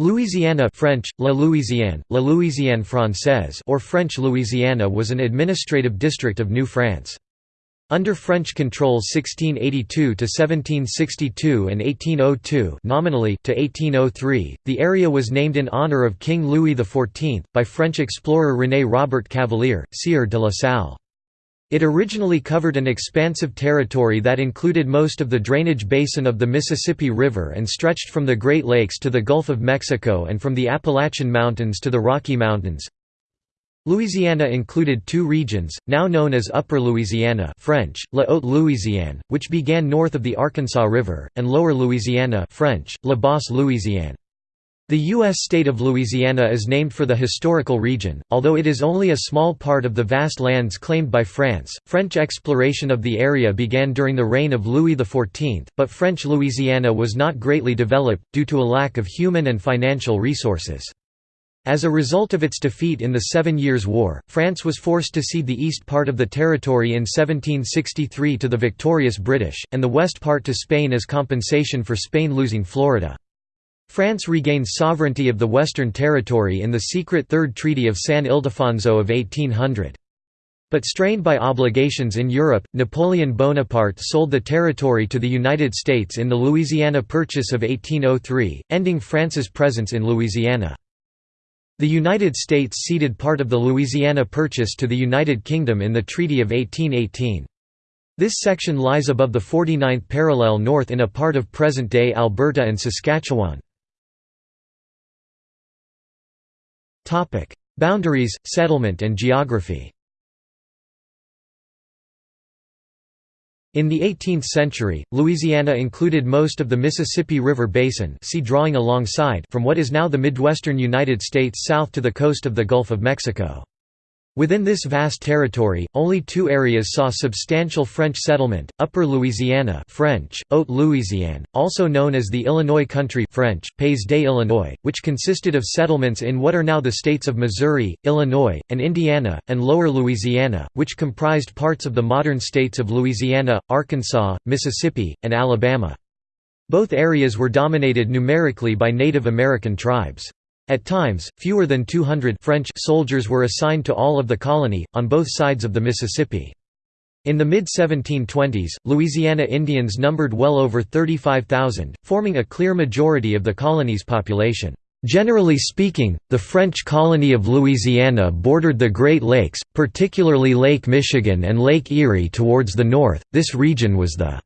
Louisiana French, La Louisiane, La Louisiane Française or French Louisiana was an administrative district of New France. Under French control 1682–1762 and 1802 nominally to 1803, the area was named in honour of King Louis XIV, by French explorer René Robert Cavelier, Sieur de la Salle. It originally covered an expansive territory that included most of the drainage basin of the Mississippi River and stretched from the Great Lakes to the Gulf of Mexico and from the Appalachian Mountains to the Rocky Mountains. Louisiana included two regions, now known as Upper Louisiana French, La Haute Louisiane, which began north of the Arkansas River, and Lower Louisiana French, La Basse Louisiane. The U.S. state of Louisiana is named for the historical region, although it is only a small part of the vast lands claimed by France. French exploration of the area began during the reign of Louis XIV, but French Louisiana was not greatly developed, due to a lack of human and financial resources. As a result of its defeat in the Seven Years' War, France was forced to cede the east part of the territory in 1763 to the victorious British, and the west part to Spain as compensation for Spain losing Florida. France regained sovereignty of the Western Territory in the secret Third Treaty of San Ildefonso of 1800. But strained by obligations in Europe, Napoleon Bonaparte sold the territory to the United States in the Louisiana Purchase of 1803, ending France's presence in Louisiana. The United States ceded part of the Louisiana Purchase to the United Kingdom in the Treaty of 1818. This section lies above the 49th parallel north in a part of present-day Alberta and Saskatchewan. Boundaries, settlement and geography In the 18th century, Louisiana included most of the Mississippi River Basin see drawing alongside from what is now the Midwestern United States south to the coast of the Gulf of Mexico. Within this vast territory, only two areas saw substantial French settlement, Upper Louisiana French, Haute Louisiane, also known as the Illinois Country French, Pays des Illinois, which consisted of settlements in what are now the states of Missouri, Illinois, and Indiana, and Lower Louisiana, which comprised parts of the modern states of Louisiana, Arkansas, Mississippi, and Alabama. Both areas were dominated numerically by Native American tribes. At times, fewer than 200 French soldiers were assigned to all of the colony, on both sides of the Mississippi. In the mid-1720s, Louisiana Indians numbered well over 35,000, forming a clear majority of the colony's population. Generally speaking, the French colony of Louisiana bordered the Great Lakes, particularly Lake Michigan and Lake Erie towards the north. This region was the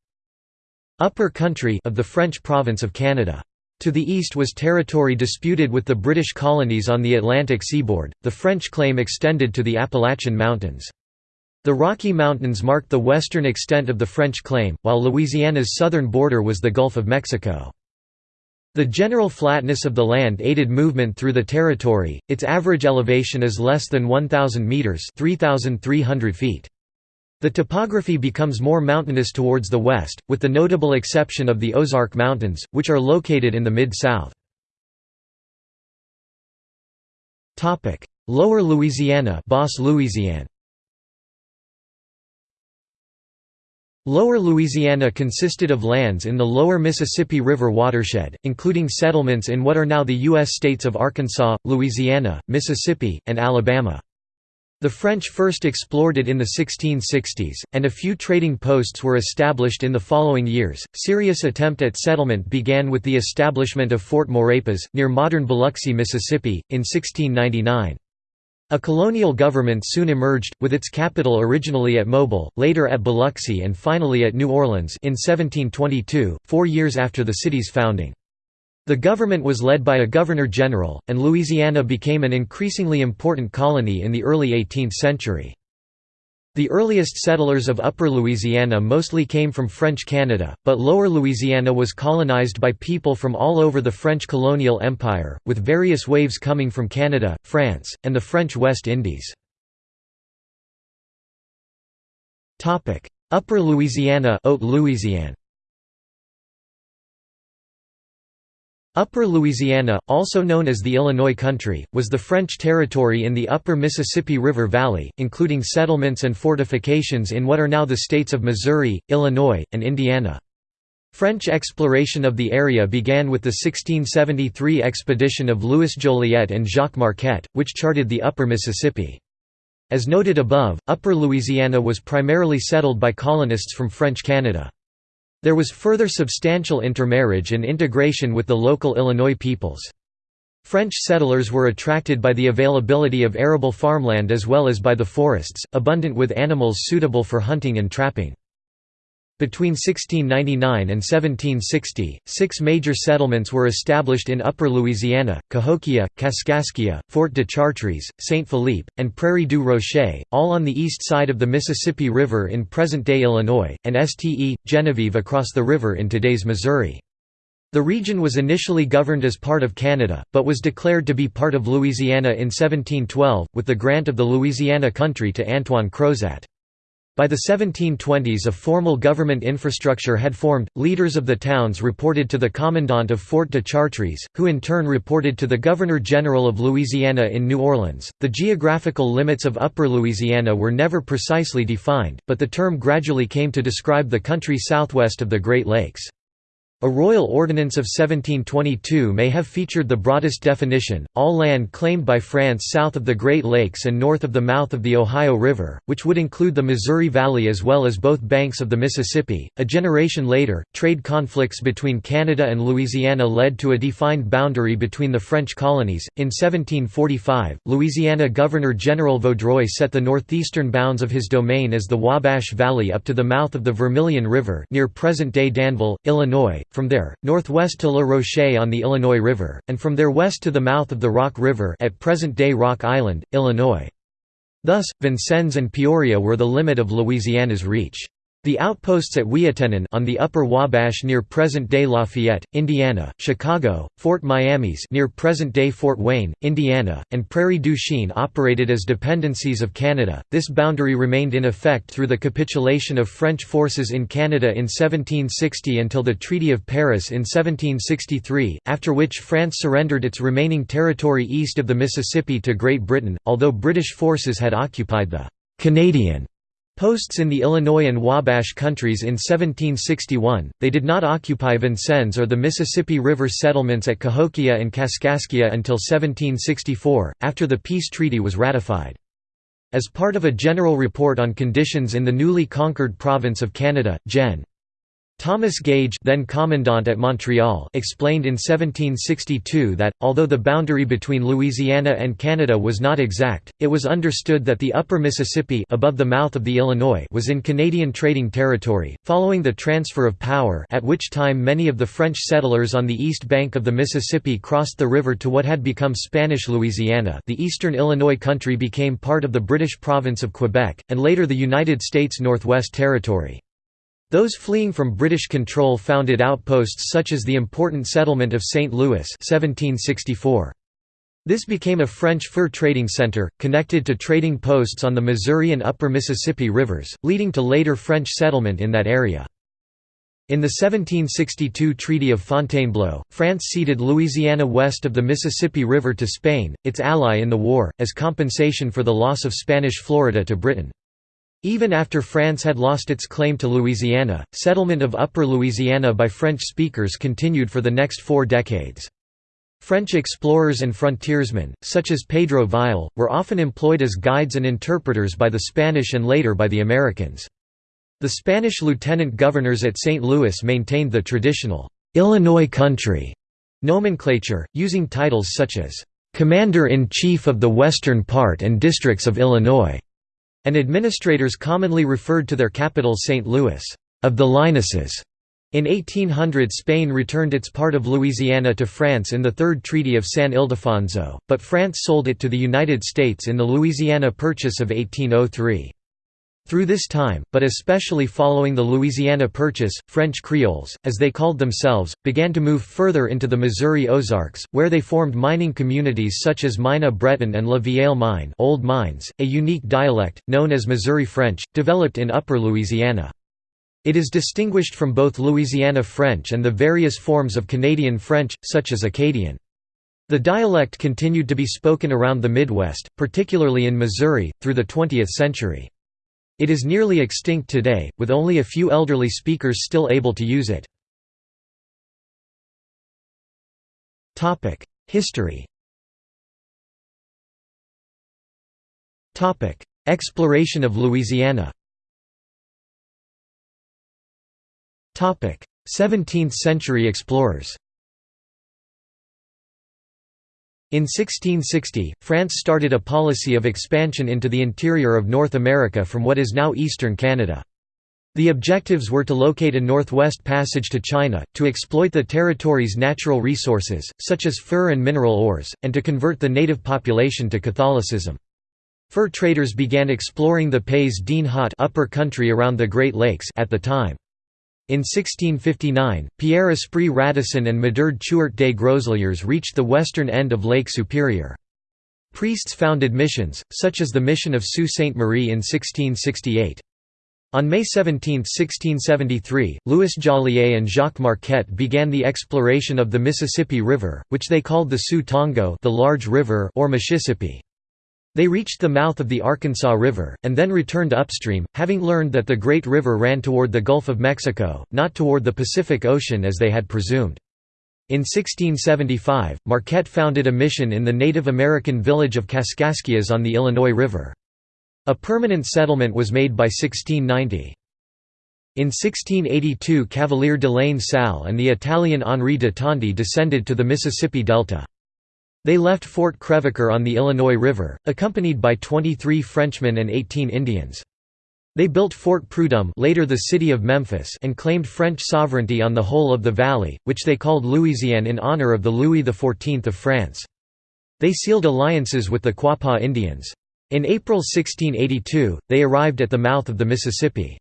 upper country of the French province of Canada. To the east was territory disputed with the British colonies on the Atlantic seaboard, the French claim extended to the Appalachian Mountains. The Rocky Mountains marked the western extent of the French claim, while Louisiana's southern border was the Gulf of Mexico. The general flatness of the land aided movement through the territory, its average elevation is less than 1,000 metres 3,300 feet. The topography becomes more mountainous towards the west, with the notable exception of the Ozark Mountains, which are located in the Mid-South. Lower Louisiana Basse Louisiane Lower Louisiana consisted of lands in the lower Mississippi River watershed, including settlements in what are now the U.S. states of Arkansas, Louisiana, Mississippi, and Alabama. The French first explored it in the 1660s, and a few trading posts were established in the following years. Serious attempt at settlement began with the establishment of Fort Maurepas, near modern Biloxi, Mississippi, in 1699. A colonial government soon emerged, with its capital originally at Mobile, later at Biloxi and finally at New Orleans in 1722, four years after the city's founding. The government was led by a governor-general, and Louisiana became an increasingly important colony in the early 18th century. The earliest settlers of Upper Louisiana mostly came from French Canada, but Lower Louisiana was colonized by people from all over the French colonial empire, with various waves coming from Canada, France, and the French West Indies. Upper Louisiana Haute Louisiane Upper Louisiana, also known as the Illinois Country, was the French territory in the upper Mississippi River Valley, including settlements and fortifications in what are now the states of Missouri, Illinois, and Indiana. French exploration of the area began with the 1673 expedition of Louis Joliet and Jacques Marquette, which charted the upper Mississippi. As noted above, Upper Louisiana was primarily settled by colonists from French Canada. There was further substantial intermarriage and integration with the local Illinois peoples. French settlers were attracted by the availability of arable farmland as well as by the forests, abundant with animals suitable for hunting and trapping. Between 1699 and 1760, six major settlements were established in Upper Louisiana, Cahokia, Kaskaskia, Fort de Chartres, Saint Philippe, and Prairie du Rocher, all on the east side of the Mississippi River in present-day Illinois, and Ste. Genevieve across the river in today's Missouri. The region was initially governed as part of Canada, but was declared to be part of Louisiana in 1712, with the grant of the Louisiana Country to Antoine Crozat. By the 1720s a formal government infrastructure had formed, leaders of the towns reported to the commandant of Fort de Chartres, who in turn reported to the Governor-General of Louisiana in New Orleans. The geographical limits of Upper Louisiana were never precisely defined, but the term gradually came to describe the country southwest of the Great Lakes. A royal ordinance of 1722 may have featured the broadest definition, all land claimed by France south of the Great Lakes and north of the mouth of the Ohio River, which would include the Missouri Valley as well as both banks of the Mississippi. A generation later, trade conflicts between Canada and Louisiana led to a defined boundary between the French colonies. In 1745, Louisiana Governor General Vaudreuil set the northeastern bounds of his domain as the Wabash Valley up to the mouth of the Vermilion River near present-day Danville, Illinois, from there, northwest to La Roche on the Illinois River, and from there west to the mouth of the Rock River at present-day Rock Island, Illinois. Thus, Vincennes and Peoria were the limit of Louisiana's reach. The outposts at Ouiatenon on the Upper Wabash near present-day Lafayette, Indiana, Chicago, Fort Miamis near present-day Fort Wayne, Indiana, and Prairie du Chien operated as dependencies of Canada. This boundary remained in effect through the capitulation of French forces in Canada in 1760 until the Treaty of Paris in 1763, after which France surrendered its remaining territory east of the Mississippi to Great Britain, although British forces had occupied the Canadian Posts in the Illinois and Wabash countries in 1761, they did not occupy Vincennes or the Mississippi River settlements at Cahokia and Kaskaskia until 1764, after the peace treaty was ratified. As part of a general report on conditions in the newly conquered province of Canada, Gen. Thomas Gage then commandant at Montreal explained in 1762 that, although the boundary between Louisiana and Canada was not exact, it was understood that the upper Mississippi above the mouth of the Illinois was in Canadian trading territory, following the transfer of power at which time many of the French settlers on the east bank of the Mississippi crossed the river to what had become Spanish Louisiana the eastern Illinois country became part of the British province of Quebec, and later the United States Northwest Territory. Those fleeing from British control founded outposts such as the important settlement of St. Louis 1764. This became a French fur trading center, connected to trading posts on the Missouri and Upper Mississippi rivers, leading to later French settlement in that area. In the 1762 Treaty of Fontainebleau, France ceded Louisiana west of the Mississippi River to Spain, its ally in the war, as compensation for the loss of Spanish Florida to Britain. Even after France had lost its claim to Louisiana, settlement of Upper Louisiana by French speakers continued for the next four decades. French explorers and frontiersmen, such as Pedro Vial, were often employed as guides and interpreters by the Spanish and later by the Americans. The Spanish lieutenant governors at St. Louis maintained the traditional Illinois country nomenclature, using titles such as Commander-in-Chief of the Western Part and Districts of Illinois and administrators commonly referred to their capital St. Louis, of the Linuses. In 1800 Spain returned its part of Louisiana to France in the Third Treaty of San Ildefonso, but France sold it to the United States in the Louisiana Purchase of 1803. Through this time, but especially following the Louisiana Purchase, French Creoles, as they called themselves, began to move further into the Missouri Ozarks, where they formed mining communities such as Mina Breton and La Vieille Mine Old Mines, a unique dialect, known as Missouri French, developed in Upper Louisiana. It is distinguished from both Louisiana French and the various forms of Canadian French, such as Acadian. The dialect continued to be spoken around the Midwest, particularly in Missouri, through the 20th century. It is nearly extinct today, with only a few elderly speakers still able to use it. History. Exploration of Louisiana. 17th-century explorers. In 1660, France started a policy of expansion into the interior of North America from what is now eastern Canada. The objectives were to locate a northwest passage to China, to exploit the territory's natural resources, such as fur and mineral ores, and to convert the native population to Catholicism. Fur traders began exploring the Pays d'en Haut upper country around the Great Lakes at the time. In 1659, Pierre Esprit Radisson and Medard Chouart des Groseilliers reached the western end of Lake Superior. Priests founded missions, such as the Mission of Sault Ste. Marie in 1668. On May 17, 1673, Louis Joliet and Jacques Marquette began the exploration of the Mississippi River, which they called the Sous Tongo the Large River or Mississippi. They reached the mouth of the Arkansas River, and then returned upstream, having learned that the Great River ran toward the Gulf of Mexico, not toward the Pacific Ocean as they had presumed. In 1675, Marquette founded a mission in the Native American village of Kaskaskias on the Illinois River. A permanent settlement was made by 1690. In 1682 Cavelier de La Salle and the Italian Henri de Tonti descended to the Mississippi Delta. They left Fort Crevecoeur on the Illinois River, accompanied by 23 Frenchmen and 18 Indians. They built Fort Prudhomme later the city of Memphis and claimed French sovereignty on the whole of the valley, which they called Louisiane in honor of the Louis XIV of France. They sealed alliances with the Quapaw Indians. In April 1682, they arrived at the mouth of the Mississippi.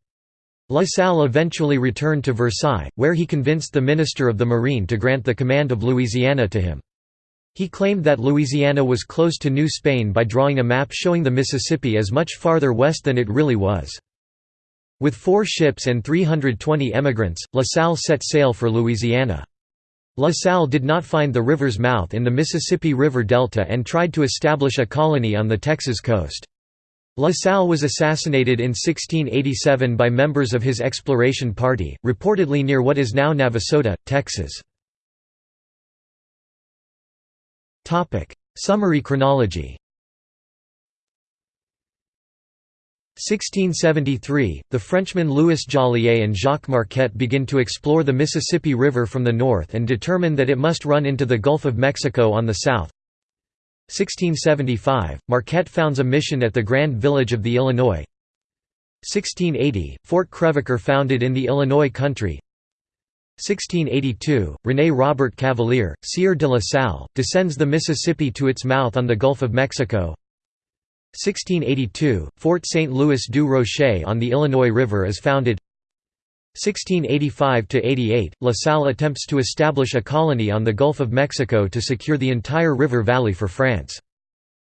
La Salle eventually returned to Versailles, where he convinced the Minister of the Marine to grant the command of Louisiana to him. He claimed that Louisiana was close to New Spain by drawing a map showing the Mississippi as much farther west than it really was. With four ships and 320 emigrants, La Salle set sail for Louisiana. La Salle did not find the river's mouth in the Mississippi River Delta and tried to establish a colony on the Texas coast. La Salle was assassinated in 1687 by members of his exploration party, reportedly near what is now Navasota, Texas. Topic: Summary chronology. 1673, the Frenchmen Louis Joliet and Jacques Marquette begin to explore the Mississippi River from the north and determine that it must run into the Gulf of Mexico on the south. 1675, Marquette founds a mission at the Grand Village of the Illinois. 1680, Fort Crevecoeur founded in the Illinois country 1682, René Robert Cavelier, Sieur de la Salle, descends the Mississippi to its mouth on the Gulf of Mexico. 1682, Fort St. Louis du Rocher on the Illinois River is founded 1685–88, La Salle attempts to establish a colony on the Gulf of Mexico to secure the entire river valley for France.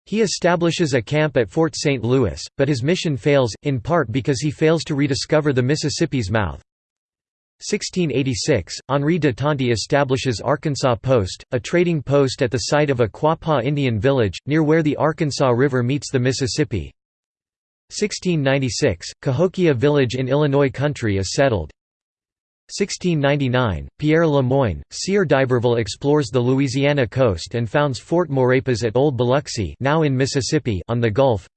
He establishes a camp at Fort St. Louis, but his mission fails, in part because he fails to rediscover the Mississippi's mouth. 1686, Henri de Tonti establishes Arkansas Post, a trading post at the site of a Quapaw Indian village, near where the Arkansas River meets the Mississippi. 1696, Cahokia Village in Illinois Country is settled. 1699, Pierre Le Moyne, Sieur d'Iberville explores the Louisiana coast and founds Fort Maurepas at Old Biloxi now in Mississippi on the Gulf.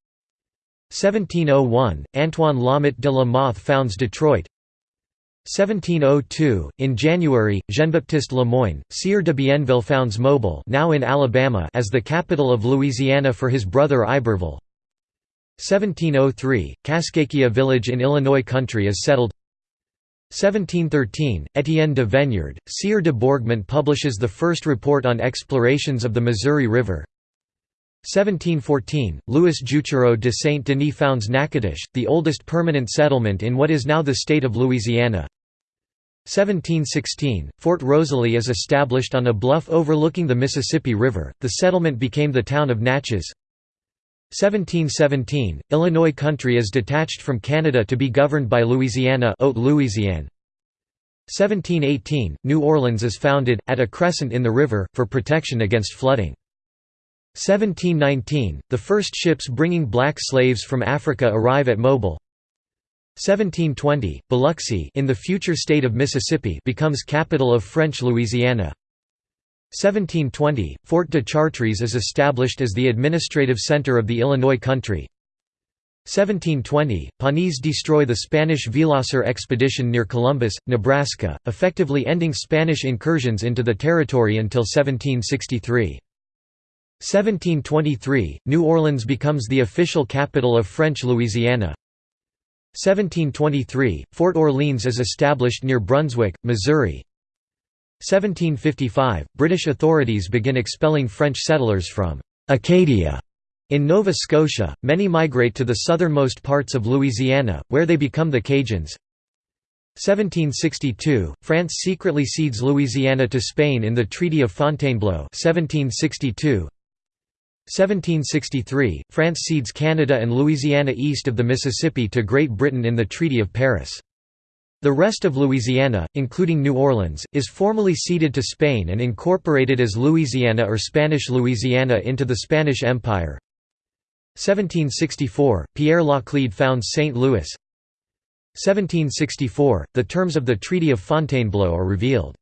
1701, Antoine Laumet de la Mothe founds Detroit 1702, in January, Jean-Baptiste Le Moyne, Sieur de Bienville founds Mobile now in Alabama as the capital of Louisiana for his brother Iberville. 1703, Kaskaskia village in Illinois country is settled 1713, Étienne de Veniard, Sieur de Bourgmont publishes the first report on explorations of the Missouri River 1714, Louis Juchereau de Saint-Denis founds Natchitoches, the oldest permanent settlement in what is now the state of Louisiana. 1716, Fort Rosalie is established on a bluff overlooking the Mississippi River, the settlement became the town of Natchez. 1717, Illinois country is detached from Canada to be governed by Louisiana 1718, New Orleans is founded, at a crescent in the river, for protection against flooding. 1719, the first ships bringing black slaves from Africa arrive at Mobile. 1720, Biloxi in the future state of Mississippi becomes capital of French Louisiana. 1720, Fort de Chartres is established as the administrative center of the Illinois country. 1720, Pawnees destroy the Spanish Villasur expedition near Columbus, Nebraska, effectively ending Spanish incursions into the territory until 1763. 1723, New Orleans becomes the official capital of French Louisiana. 1723, Fort Orleans is established near Brunswick, Missouri. 1755, British authorities begin expelling French settlers from Acadia. In Nova Scotia, many migrate to the southernmost parts of Louisiana, where they become the Cajuns. 1762, France secretly cedes Louisiana to Spain in the Treaty of Fontainebleau 1762. 1763, France cedes Canada and Louisiana east of the Mississippi to Great Britain in the Treaty of Paris. The rest of Louisiana, including New Orleans, is formally ceded to Spain and incorporated as Louisiana or Spanish Louisiana into the Spanish Empire. 1764, Pierre Laclede founds St. Louis. 1764, the terms of the Treaty of Fontainebleau are revealed.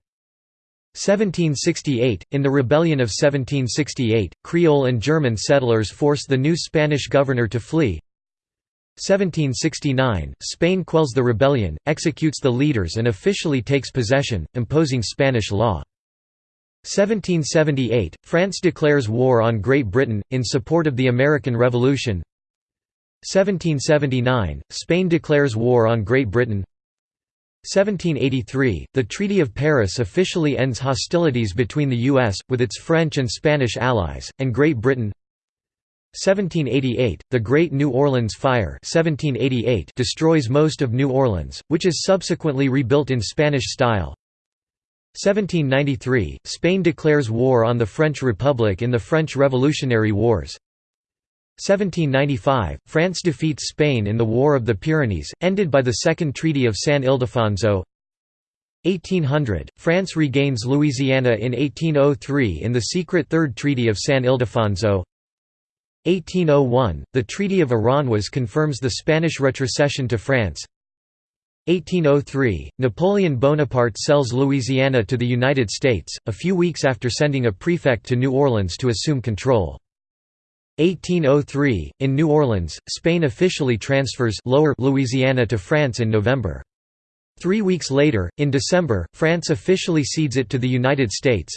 1768 – In the Rebellion of 1768, Creole and German settlers force the new Spanish governor to flee. 1769 – Spain quells the rebellion, executes the leaders and officially takes possession, imposing Spanish law. 1778 – France declares war on Great Britain, in support of the American Revolution. 1779 – Spain declares war on Great Britain 1783, the Treaty of Paris officially ends hostilities between the U.S., with its French and Spanish allies, and Great Britain 1788, the Great New Orleans Fire 1788 destroys most of New Orleans, which is subsequently rebuilt in Spanish style 1793, Spain declares war on the French Republic in the French Revolutionary Wars 1795, France defeats Spain in the War of the Pyrenees, ended by the Second Treaty of San Ildefonso. 1800, France regains Louisiana in 1803 in the secret Third Treaty of San Ildefonso. 1801, the Treaty of Aranjuez confirms the Spanish retrocession to France. 1803, Napoleon Bonaparte sells Louisiana to the United States, a few weeks after sending a prefect to New Orleans to assume control. 1803, in New Orleans, Spain officially transfers Lower Louisiana to France in November. Three weeks later, in December, France officially cedes it to the United States.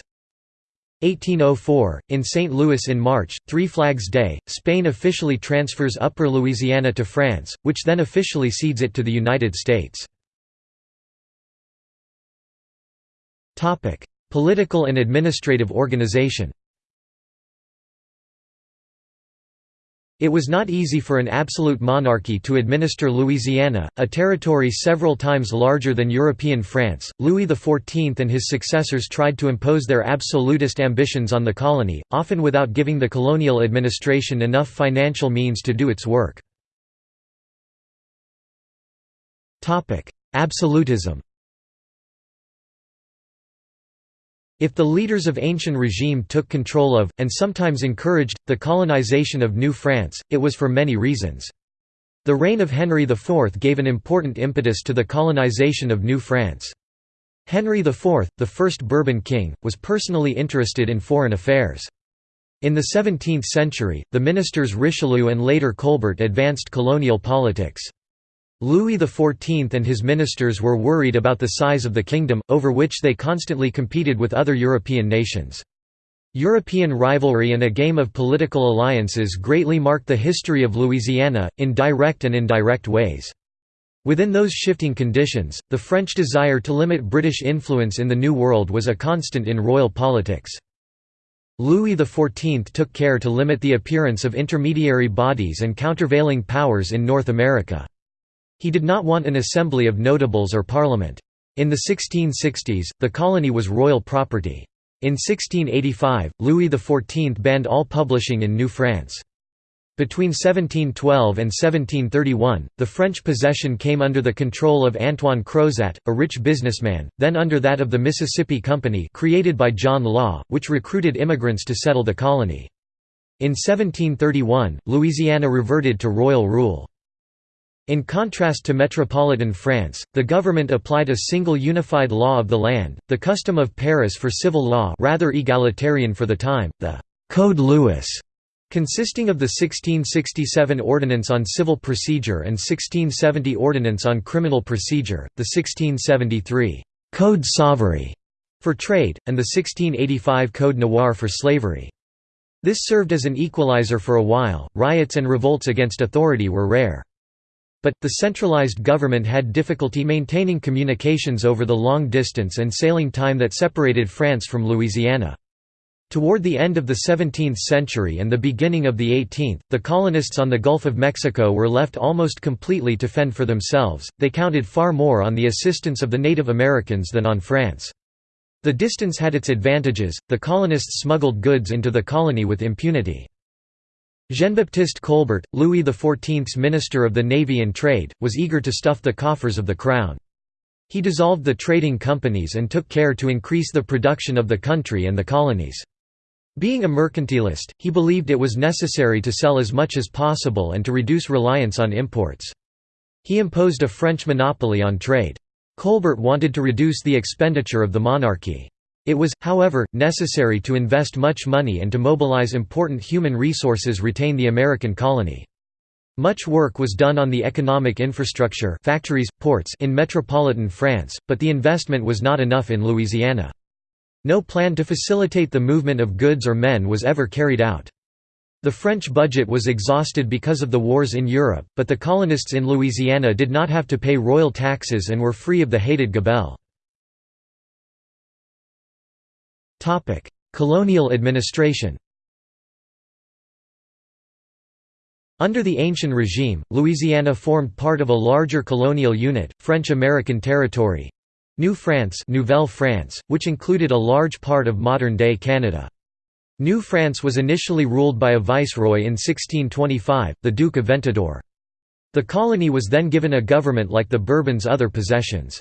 1804, in St. Louis in March, Three Flags Day, Spain officially transfers Upper Louisiana to France, which then officially cedes it to the United States. Political and administrative organization It was not easy for an absolute monarchy to administer Louisiana, a territory several times larger than European France. Louis XIV and his successors tried to impose their absolutist ambitions on the colony, often without giving the colonial administration enough financial means to do its work. Absolutism If the leaders of ancient regime took control of, and sometimes encouraged, the colonization of New France, it was for many reasons. The reign of Henry IV gave an important impetus to the colonization of New France. Henry IV, the first Bourbon king, was personally interested in foreign affairs. In the 17th century, the ministers Richelieu and later Colbert advanced colonial politics. Louis XIV and his ministers were worried about the size of the kingdom, over which they constantly competed with other European nations. European rivalry and a game of political alliances greatly marked the history of Louisiana, in direct and indirect ways. Within those shifting conditions, the French desire to limit British influence in the New World was a constant in royal politics. Louis XIV took care to limit the appearance of intermediary bodies and countervailing powers in North America. He did not want an assembly of notables or parliament. In the 1660s, the colony was royal property. In 1685, Louis XIV banned all publishing in New France. Between 1712 and 1731, the French possession came under the control of Antoine Crozat, a rich businessman, then under that of the Mississippi Company created by John Law, which recruited immigrants to settle the colony. In 1731, Louisiana reverted to royal rule. In contrast to metropolitan France, the government applied a single unified law of the land, the custom of Paris for civil law rather egalitarian for the time, the «Code Louis», consisting of the 1667 Ordinance on Civil Procedure and 1670 Ordinance on Criminal Procedure, the 1673 «Code Savary» for trade, and the 1685 Code Noir for slavery. This served as an equalizer for a while, riots and revolts against authority were rare. But, the centralized government had difficulty maintaining communications over the long distance and sailing time that separated France from Louisiana. Toward the end of the 17th century and the beginning of the 18th, the colonists on the Gulf of Mexico were left almost completely to fend for themselves, they counted far more on the assistance of the Native Americans than on France. The distance had its advantages, the colonists smuggled goods into the colony with impunity. Jean-Baptiste Colbert, Louis XIV's Minister of the Navy and Trade, was eager to stuff the coffers of the Crown. He dissolved the trading companies and took care to increase the production of the country and the colonies. Being a mercantilist, he believed it was necessary to sell as much as possible and to reduce reliance on imports. He imposed a French monopoly on trade. Colbert wanted to reduce the expenditure of the monarchy. It was, however, necessary to invest much money and to mobilize important human resources retain the American colony. Much work was done on the economic infrastructure factories, ports in metropolitan France, but the investment was not enough in Louisiana. No plan to facilitate the movement of goods or men was ever carried out. The French budget was exhausted because of the wars in Europe, but the colonists in Louisiana did not have to pay royal taxes and were free of the hated gabelle. Colonial administration Under the Ancien regime, Louisiana formed part of a larger colonial unit, French-American territory, New France Nouvelle France, which included a large part of modern-day Canada. New France was initially ruled by a viceroy in 1625, the Duke of Ventadour. The colony was then given a government like the Bourbons' other possessions.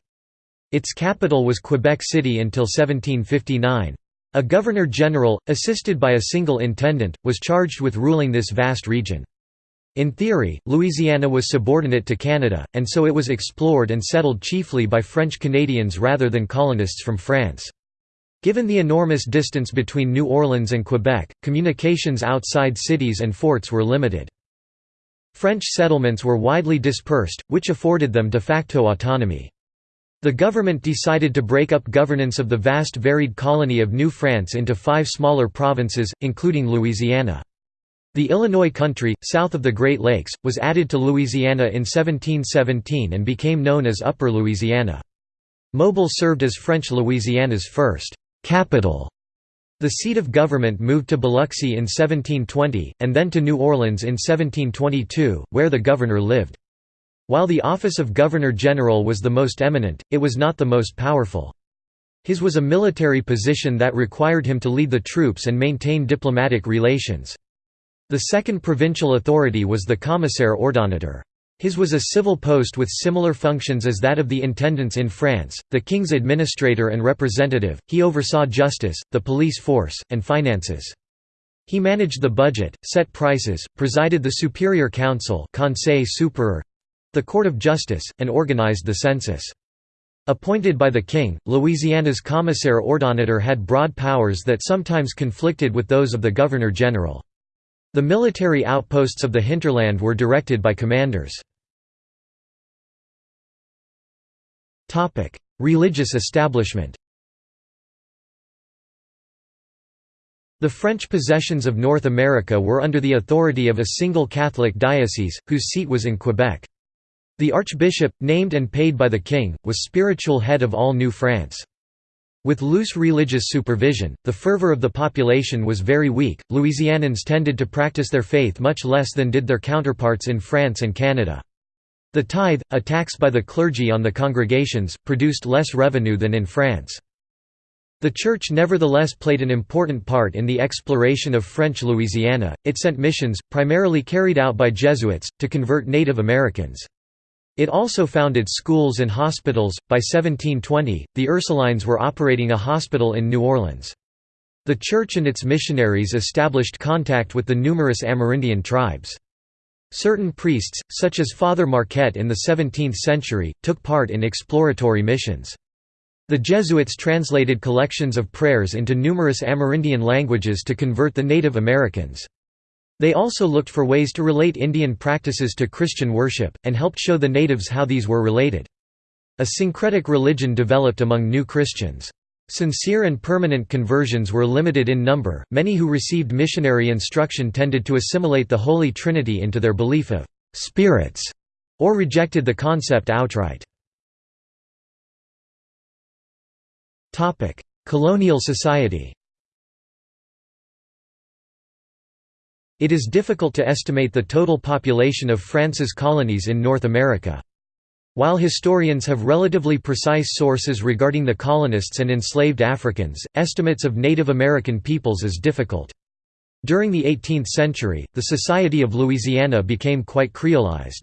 Its capital was Quebec City until 1759. A governor-general, assisted by a single intendant, was charged with ruling this vast region. In theory, Louisiana was subordinate to Canada, and so it was explored and settled chiefly by French Canadians rather than colonists from France. Given the enormous distance between New Orleans and Quebec, communications outside cities and forts were limited. French settlements were widely dispersed, which afforded them de facto autonomy. The government decided to break up governance of the vast varied colony of New France into five smaller provinces, including Louisiana. The Illinois country, south of the Great Lakes, was added to Louisiana in 1717 and became known as Upper Louisiana. Mobile served as French Louisiana's first capital. The seat of government moved to Biloxi in 1720, and then to New Orleans in 1722, where the governor lived. While the office of Governor-General was the most eminent, it was not the most powerful. His was a military position that required him to lead the troops and maintain diplomatic relations. The second provincial authority was the commissaire ordonnateur. His was a civil post with similar functions as that of the intendants in France, the king's administrator and representative, he oversaw justice, the police force, and finances. He managed the budget, set prices, presided the superior council Conseil supérieur, the court of justice, and organized the census. Appointed by the king, Louisiana's commissaire ordonnateur had broad powers that sometimes conflicted with those of the governor-general. The military outposts of the hinterland were directed by commanders. Religious establishment The French possessions of North America were under the authority of a single Catholic diocese, whose seat was in Quebec. The archbishop, named and paid by the king, was spiritual head of all New France. With loose religious supervision, the fervor of the population was very weak. Louisianans tended to practice their faith much less than did their counterparts in France and Canada. The tithe, a tax by the clergy on the congregations, produced less revenue than in France. The Church nevertheless played an important part in the exploration of French Louisiana, it sent missions, primarily carried out by Jesuits, to convert Native Americans. It also founded schools and hospitals. By 1720, the Ursulines were operating a hospital in New Orleans. The Church and its missionaries established contact with the numerous Amerindian tribes. Certain priests, such as Father Marquette in the 17th century, took part in exploratory missions. The Jesuits translated collections of prayers into numerous Amerindian languages to convert the Native Americans. They also looked for ways to relate Indian practices to Christian worship, and helped show the natives how these were related. A syncretic religion developed among new Christians. Sincere and permanent conversions were limited in number, many who received missionary instruction tended to assimilate the Holy Trinity into their belief of «spirits» or rejected the concept outright. Colonial society It is difficult to estimate the total population of France's colonies in North America. While historians have relatively precise sources regarding the colonists and enslaved Africans, estimates of Native American peoples is difficult. During the 18th century, the Society of Louisiana became quite creolized.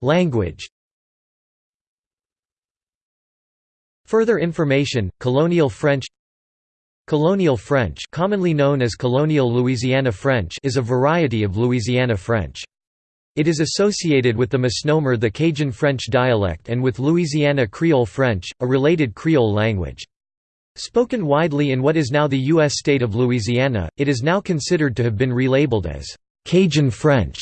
Language Further information, Colonial French Colonial French commonly known as Colonial Louisiana French is a variety of Louisiana French. It is associated with the misnomer the Cajun French dialect and with Louisiana Creole French, a related Creole language. Spoken widely in what is now the U.S. state of Louisiana, it is now considered to have been relabeled as Cajun French.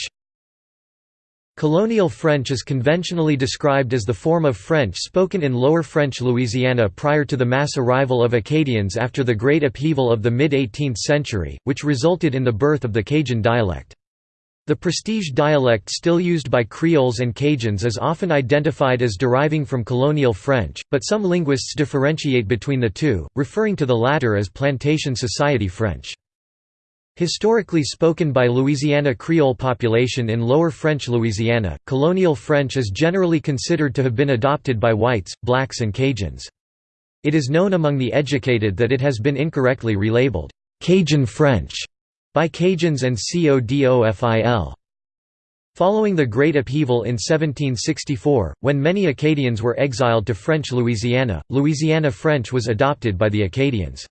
Colonial French is conventionally described as the form of French spoken in Lower French Louisiana prior to the mass arrival of Acadians after the Great Upheaval of the mid-18th century, which resulted in the birth of the Cajun dialect. The prestige dialect still used by Creoles and Cajuns is often identified as deriving from Colonial French, but some linguists differentiate between the two, referring to the latter as Plantation Society French. Historically spoken by Louisiana Creole population in Lower French Louisiana, colonial French is generally considered to have been adopted by whites, blacks and Cajuns. It is known among the educated that it has been incorrectly relabeled, Cajun French, by Cajuns and Codofil. Following the Great Upheaval in 1764, when many Acadians were exiled to French Louisiana, Louisiana French was adopted by the Acadians.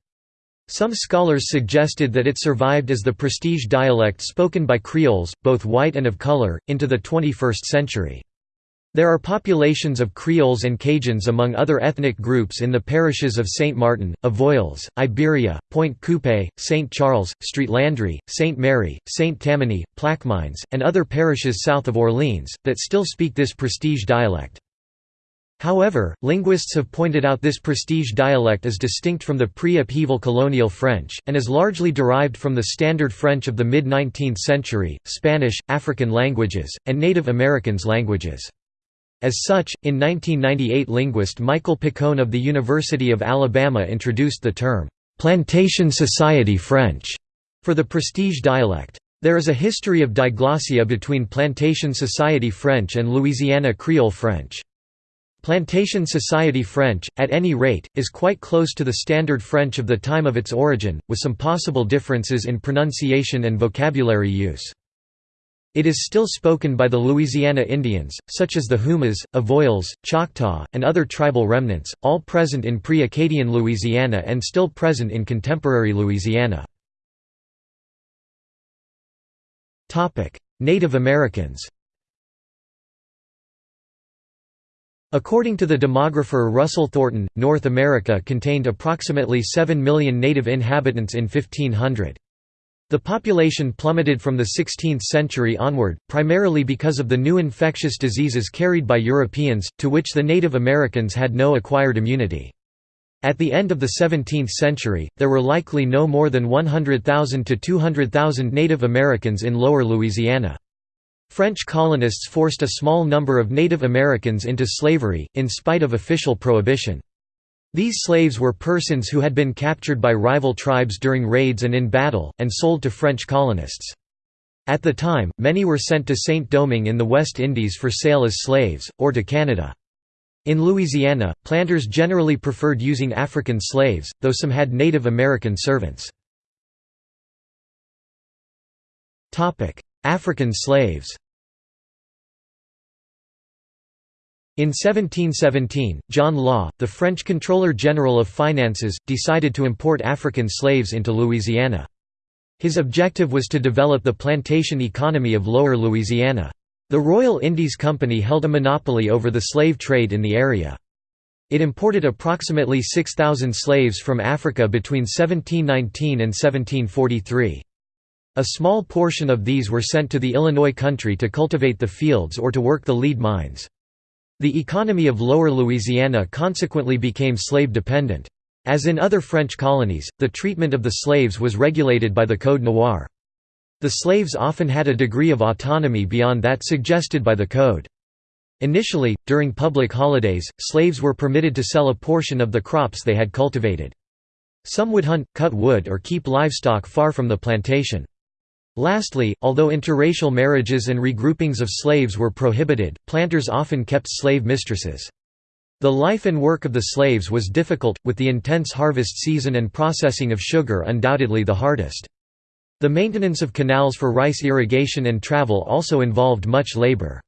Some scholars suggested that it survived as the prestige dialect spoken by Creoles, both white and of color, into the 21st century. There are populations of Creoles and Cajuns among other ethnic groups in the parishes of Saint Martin, Avoyelles, Iberia, Pointe Coupee, Saint Charles, Street Landry, Saint Mary, Saint Tammany, Plaquemines, and other parishes south of Orleans, that still speak this prestige dialect. However, linguists have pointed out this prestige dialect is distinct from the pre-upheaval colonial French, and is largely derived from the Standard French of the mid-19th century, Spanish, African languages, and Native Americans languages. As such, in 1998 linguist Michael Picone of the University of Alabama introduced the term, "'Plantation Society French' for the prestige dialect. There is a history of diglossia between Plantation Society French and Louisiana Creole French. Plantation Society French, at any rate, is quite close to the Standard French of the time of its origin, with some possible differences in pronunciation and vocabulary use. It is still spoken by the Louisiana Indians, such as the Houmas, Avoyelles, Choctaw, and other tribal remnants, all present in pre-Acadian Louisiana and still present in contemporary Louisiana. Native Americans According to the demographer Russell Thornton, North America contained approximately 7 million native inhabitants in 1500. The population plummeted from the 16th century onward, primarily because of the new infectious diseases carried by Europeans, to which the Native Americans had no acquired immunity. At the end of the 17th century, there were likely no more than 100,000 to 200,000 Native Americans in Lower Louisiana. French colonists forced a small number of Native Americans into slavery, in spite of official prohibition. These slaves were persons who had been captured by rival tribes during raids and in battle, and sold to French colonists. At the time, many were sent to Saint-Domingue in the West Indies for sale as slaves, or to Canada. In Louisiana, planters generally preferred using African slaves, though some had Native American servants. African slaves In 1717, John Law, the French Controller General of Finances, decided to import African slaves into Louisiana. His objective was to develop the plantation economy of Lower Louisiana. The Royal Indies Company held a monopoly over the slave trade in the area. It imported approximately 6,000 slaves from Africa between 1719 and 1743. A small portion of these were sent to the Illinois country to cultivate the fields or to work the lead mines. The economy of Lower Louisiana consequently became slave-dependent. As in other French colonies, the treatment of the slaves was regulated by the Code Noir. The slaves often had a degree of autonomy beyond that suggested by the code. Initially, during public holidays, slaves were permitted to sell a portion of the crops they had cultivated. Some would hunt, cut wood or keep livestock far from the plantation. Lastly, although interracial marriages and regroupings of slaves were prohibited, planters often kept slave mistresses. The life and work of the slaves was difficult, with the intense harvest season and processing of sugar undoubtedly the hardest. The maintenance of canals for rice irrigation and travel also involved much labor.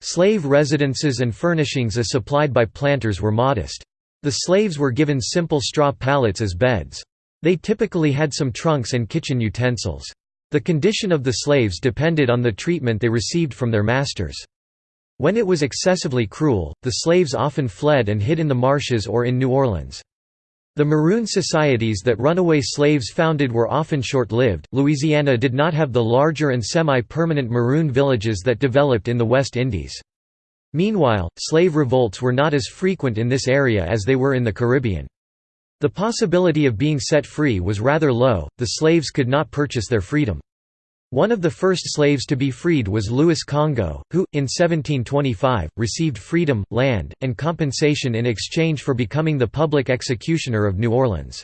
Slave residences and furnishings as supplied by planters were modest. The slaves were given simple straw pallets as beds. They typically had some trunks and kitchen utensils. The condition of the slaves depended on the treatment they received from their masters. When it was excessively cruel, the slaves often fled and hid in the marshes or in New Orleans. The Maroon societies that runaway slaves founded were often short-lived. Louisiana did not have the larger and semi-permanent Maroon villages that developed in the West Indies. Meanwhile, slave revolts were not as frequent in this area as they were in the Caribbean. The possibility of being set free was rather low, the slaves could not purchase their freedom. One of the first slaves to be freed was Louis Congo, who, in 1725, received freedom, land, and compensation in exchange for becoming the public executioner of New Orleans.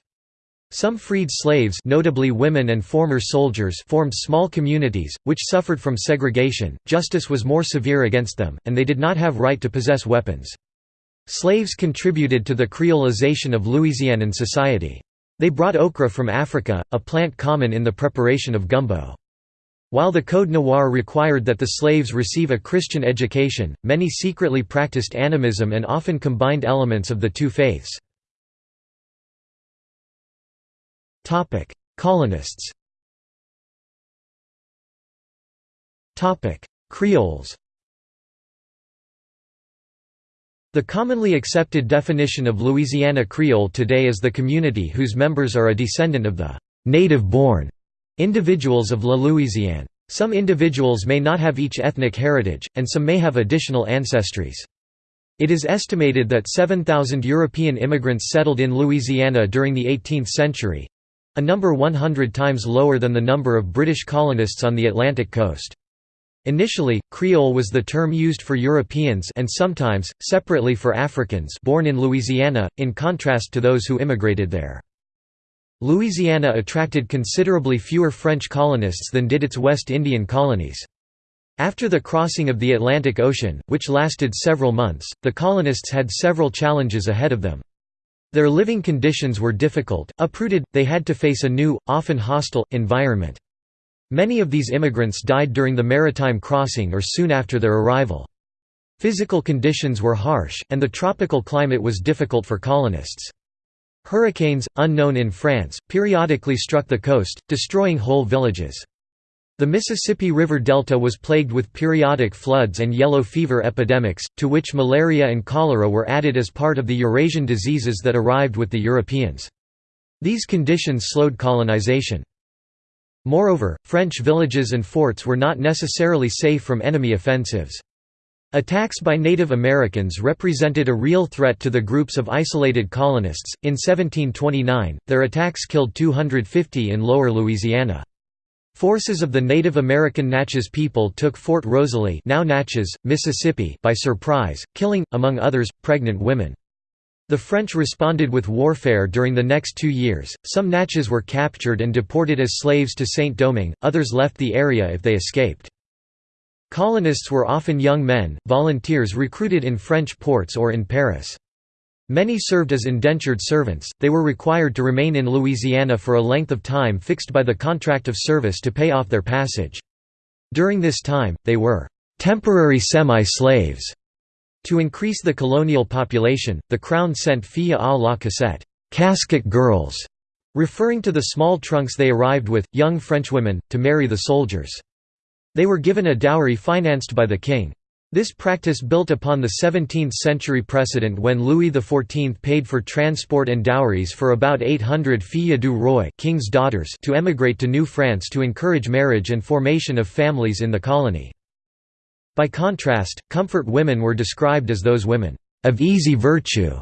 Some freed slaves notably women and former soldiers formed small communities, which suffered from segregation, justice was more severe against them, and they did not have right to possess weapons. Slaves contributed to the creolization of Louisianan society. They brought okra from Africa, a plant common in the preparation of gumbo. While the Code Noir required that the slaves receive a Christian education, many secretly practiced animism and often combined elements of the two faiths. Colonists Creoles The commonly accepted definition of Louisiana Creole today is the community whose members are a descendant of the «native-born» Individuals of La Louisiane. Some individuals may not have each ethnic heritage, and some may have additional ancestries. It is estimated that 7,000 European immigrants settled in Louisiana during the 18th century—a number 100 times lower than the number of British colonists on the Atlantic coast. Initially, Creole was the term used for Europeans and sometimes, separately for Africans born in Louisiana, in contrast to those who immigrated there. Louisiana attracted considerably fewer French colonists than did its West Indian colonies. After the crossing of the Atlantic Ocean, which lasted several months, the colonists had several challenges ahead of them. Their living conditions were difficult, uprooted, they had to face a new, often hostile, environment. Many of these immigrants died during the maritime crossing or soon after their arrival. Physical conditions were harsh, and the tropical climate was difficult for colonists. Hurricanes, unknown in France, periodically struck the coast, destroying whole villages. The Mississippi River Delta was plagued with periodic floods and yellow fever epidemics, to which malaria and cholera were added as part of the Eurasian diseases that arrived with the Europeans. These conditions slowed colonization. Moreover, French villages and forts were not necessarily safe from enemy offensives. Attacks by Native Americans represented a real threat to the groups of isolated colonists. In 1729, their attacks killed 250 in lower Louisiana. Forces of the Native American Natchez people took Fort Rosalie now Natchez, Mississippi by surprise, killing, among others, pregnant women. The French responded with warfare during the next two years, some Natchez were captured and deported as slaves to Saint-Domingue, others left the area if they escaped. Colonists were often young men, volunteers recruited in French ports or in Paris. Many served as indentured servants, they were required to remain in Louisiana for a length of time fixed by the contract of service to pay off their passage. During this time, they were «temporary semi-slaves». To increase the colonial population, the Crown sent filles à la cassette casket girls", referring to the small trunks they arrived with, young Frenchwomen, to marry the soldiers. They were given a dowry financed by the king. This practice built upon the 17th-century precedent when Louis XIV paid for transport and dowries for about 800 filles du roi king's daughters to emigrate to New France to encourage marriage and formation of families in the colony. By contrast, comfort women were described as those women, "...of easy virtue",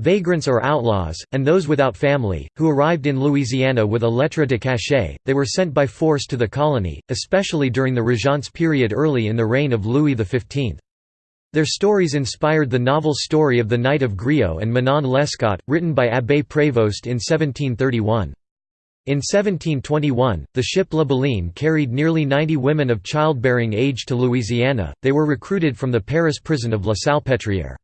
vagrants or outlaws, and those without family, who arrived in Louisiana with a lettre de cachet, they were sent by force to the colony, especially during the Régence period early in the reign of Louis XV. Their stories inspired the novel Story of the Knight of Grieux and Manon Lescaut, written by Abbé Prévost in 1731. In 1721, the ship La Baleine carried nearly 90 women of childbearing age to Louisiana, they were recruited from the Paris prison of La Salpêtrière.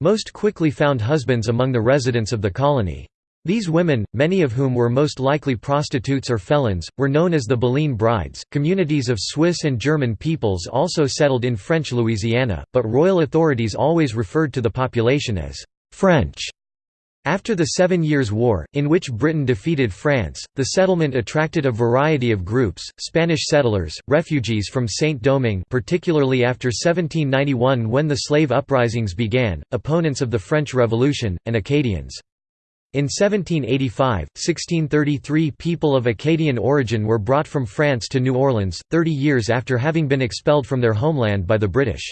Most quickly found husbands among the residents of the colony. These women, many of whom were most likely prostitutes or felons, were known as the Baleine brides. Communities of Swiss and German peoples also settled in French Louisiana, but royal authorities always referred to the population as French. After the Seven Years' War, in which Britain defeated France, the settlement attracted a variety of groups, Spanish settlers, refugees from Saint-Domingue particularly after 1791 when the slave uprisings began, opponents of the French Revolution, and Acadians. In 1785, 1633 people of Acadian origin were brought from France to New Orleans, 30 years after having been expelled from their homeland by the British.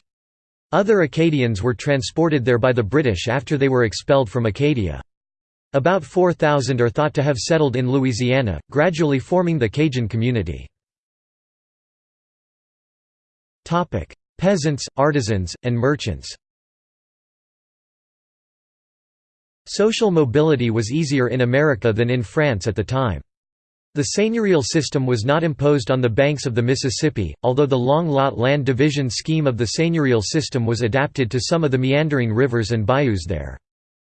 Other Acadians were transported there by the British after they were expelled from Acadia. About 4,000 are thought to have settled in Louisiana, gradually forming the Cajun community. Peasants, artisans, and merchants Social mobility was easier in America than in France at the time. The seigneurial system was not imposed on the banks of the Mississippi, although the long lot land division scheme of the seigneurial system was adapted to some of the meandering rivers and bayous there.